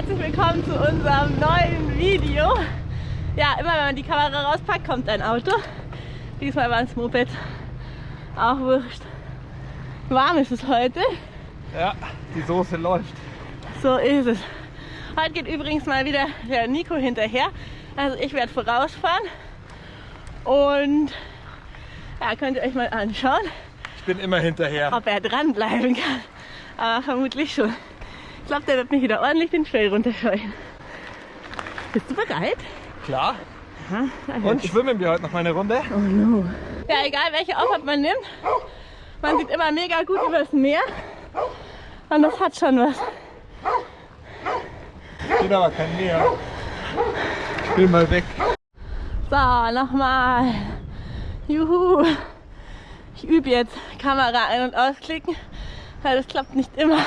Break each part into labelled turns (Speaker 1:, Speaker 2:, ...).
Speaker 1: herzlich willkommen zu unserem neuen Video. Ja, immer wenn man die Kamera rauspackt, kommt ein Auto. Diesmal war es Moped. Auch wurscht. Warm ist es heute.
Speaker 2: Ja, die Soße läuft.
Speaker 1: So ist es. Heute geht übrigens mal wieder der Nico hinterher. Also ich werde vorausfahren. Und ja, könnt ihr euch mal anschauen,
Speaker 2: Ich bin immer hinterher.
Speaker 1: ob er dranbleiben kann. Aber vermutlich schon. Ich glaube, der wird mich wieder ordentlich den Trail runterscheuen. Bist du bereit?
Speaker 2: Klar.
Speaker 1: Aha,
Speaker 2: Und schwimmen wir heute noch mal eine Runde?
Speaker 1: Oh no. Ja, egal welche Aufwand man nimmt, man sieht immer mega gut übers Meer. Und das hat schon was.
Speaker 2: Bin aber kein Meer. Ich will mal weg.
Speaker 1: So, nochmal. Juhu. Ich übe jetzt Kamera ein- und ausklicken, weil das klappt nicht immer.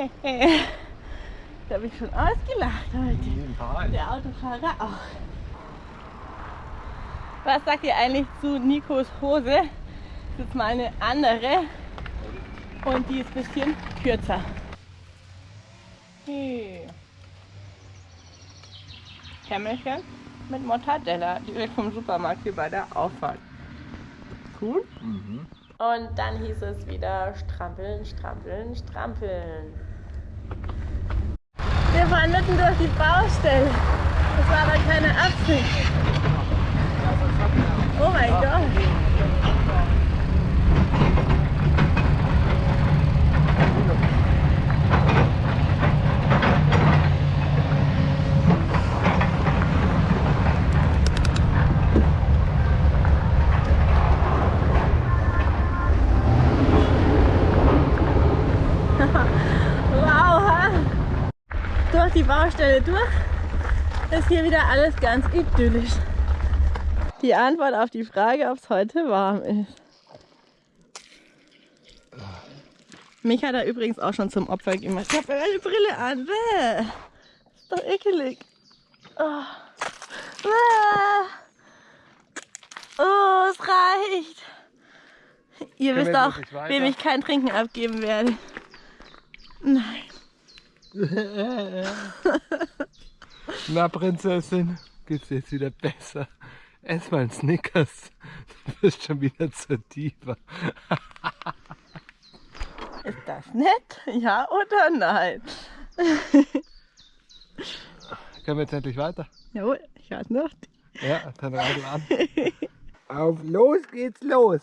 Speaker 1: da habe ich schon ausgelacht heute. Der Autofahrer auch. Was sagt ihr eigentlich zu Nikos Hose? Das ist jetzt mal eine andere und die ist ein bisschen kürzer. Hey. Kämmerchen mit Mortadella, direkt vom Supermarkt hier bei der Auffahrt. Cool. Und dann hieß es wieder strampeln, strampeln, strampeln. Wir fahren mitten durch die Baustelle. Das war aber keine Absicht. Oh mein Gott. Baustelle durch ist hier wieder alles ganz idyllisch. Die Antwort auf die Frage, ob es heute warm ist. Mich hat er übrigens auch schon zum Opfer gemacht. Ich habe eine Brille an. Bäh. Ist doch ekelig. Oh. Oh, es reicht. Ihr wisst auch, wem ich kein Trinken abgeben werde. Nein.
Speaker 2: Na, Prinzessin, geht's dir jetzt wieder besser? Ess mal einen Snickers. Du bist schon wieder zur Diva.
Speaker 1: Ist das nett? Ja oder nein?
Speaker 2: Können wir jetzt endlich weiter?
Speaker 1: Jawohl, ich warte noch.
Speaker 2: Ja, dann radel an. Auf los geht's los.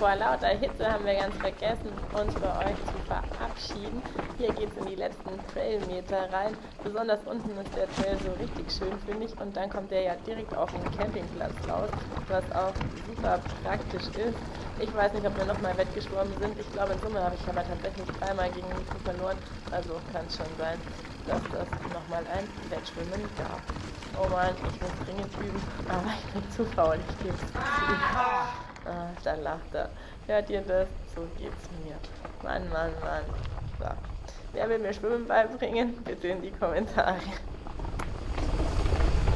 Speaker 1: Vor lauter Hitze haben wir ganz vergessen, uns bei euch zu verabschieden. Hier geht es in die letzten Trailmeter rein. Besonders unten ist der Trail so richtig schön, finde ich. Und dann kommt der ja direkt auf den Campingplatz raus, was auch super praktisch ist. Ich weiß nicht, ob wir nochmal wettgeschwommen sind. Ich glaube, in Summe habe ich aber tatsächlich dreimal gegen Nico verloren. Also kann es schon sein, dass das nochmal ein Wettschwimmen gab. Oh Mann, ich muss dringend üben, aber ich bin zu faul, ich gebe es zu. Ah, da lacht er. Hört ihr das? So geht's mir. Mann, Mann, Mann. So. Wer will mir Schwimmen beibringen? Bitte in die Kommentare.